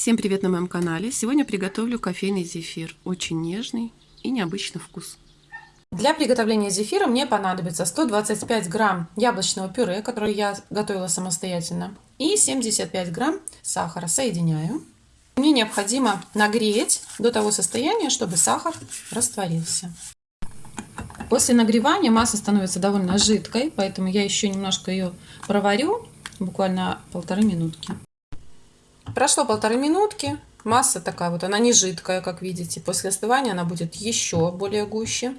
Всем привет на моем канале! Сегодня приготовлю кофейный зефир. Очень нежный и необычный вкус. Для приготовления зефира мне понадобится 125 грамм яблочного пюре, которое я готовила самостоятельно, и 75 грамм сахара. Соединяю. Мне необходимо нагреть до того состояния, чтобы сахар растворился. После нагревания масса становится довольно жидкой, поэтому я еще немножко ее проварю, буквально полторы минутки. Прошло полторы минутки. Масса такая вот, она не жидкая, как видите. После остывания она будет еще более гуще.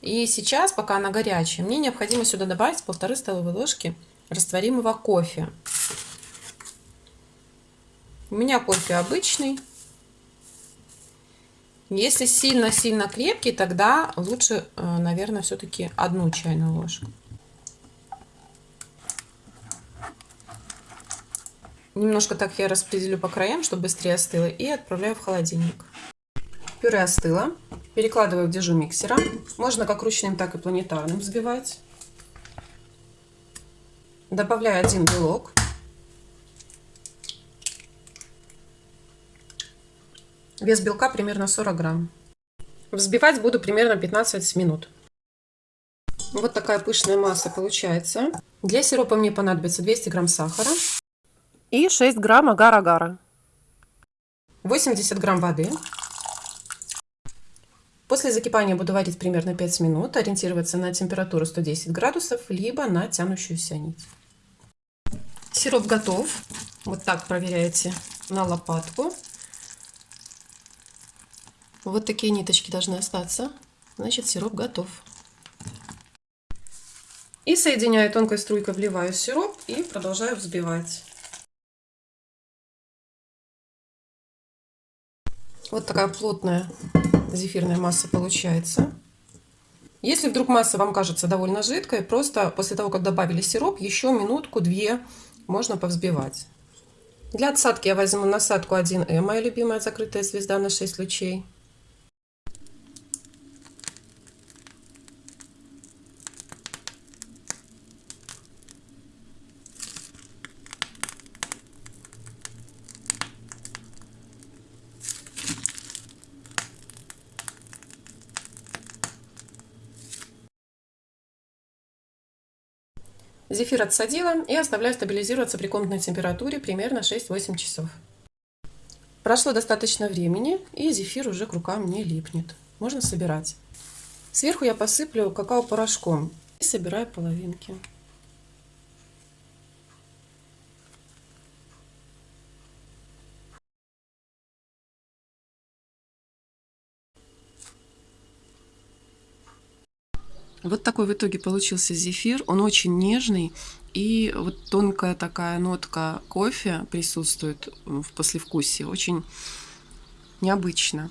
И сейчас, пока она горячая, мне необходимо сюда добавить полторы столовые ложки растворимого кофе. У меня кофе обычный. Если сильно-сильно крепкий, тогда лучше, э, наверное, все-таки одну чайную ложку. Немножко так я распределю по краям, чтобы быстрее остыло, и отправляю в холодильник. Пюре остыло. Перекладываю в дежу миксера. Можно как ручным, так и планетарным взбивать. Добавляю один белок. Вес белка примерно 40 грамм. Взбивать буду примерно 15 минут. Вот такая пышная масса получается. Для сиропа мне понадобится 200 грамм сахара и 6 грамм агар-агара. 80 грамм воды. После закипания буду варить примерно 5 минут, ориентироваться на температуру 110 градусов, либо на тянущуюся нить. Сироп готов. Вот так проверяете на лопатку. Вот такие ниточки должны остаться. Значит, сироп готов. И соединяю тонкой струйкой, вливаю сироп и продолжаю взбивать. Вот такая плотная зефирная масса получается. Если вдруг масса вам кажется довольно жидкой, просто после того, как добавили сироп, еще минутку-две можно повзбивать. Для отсадки я возьму насадку 1М, моя любимая закрытая звезда на 6 лучей. Зефир отсадила и оставляю стабилизироваться при комнатной температуре примерно 6-8 часов. Прошло достаточно времени, и зефир уже к рукам не липнет. Можно собирать. Сверху я посыплю какао-порошком и собираю половинки. Вот такой в итоге получился зефир. Он очень нежный. И вот тонкая такая нотка кофе присутствует в послевкусии. Очень необычно.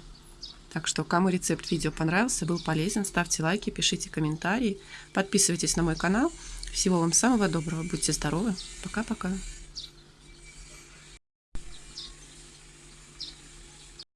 Так что, кому рецепт видео понравился, был полезен, ставьте лайки, пишите комментарии, подписывайтесь на мой канал. Всего вам самого доброго, будьте здоровы. Пока-пока.